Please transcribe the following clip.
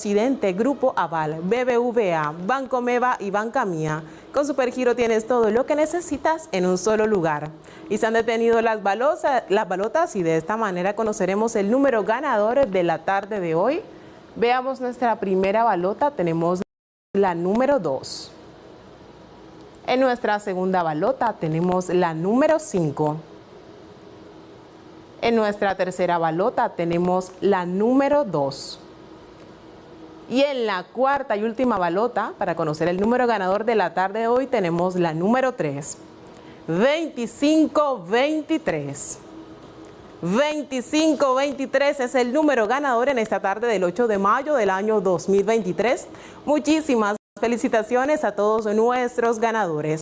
Presidente, Grupo Aval, BBVA, Banco Meva y Banca Mía. Con Supergiro tienes todo lo que necesitas en un solo lugar. Y se han detenido las, las balotas y de esta manera conoceremos el número ganador de la tarde de hoy. Veamos nuestra primera balota, tenemos la número 2. En nuestra segunda balota tenemos la número 5. En nuestra tercera balota tenemos la número 2. Y en la cuarta y última balota, para conocer el número ganador de la tarde de hoy, tenemos la número 3. 2523. 2523 es el número ganador en esta tarde del 8 de mayo del año 2023. Muchísimas felicitaciones a todos nuestros ganadores.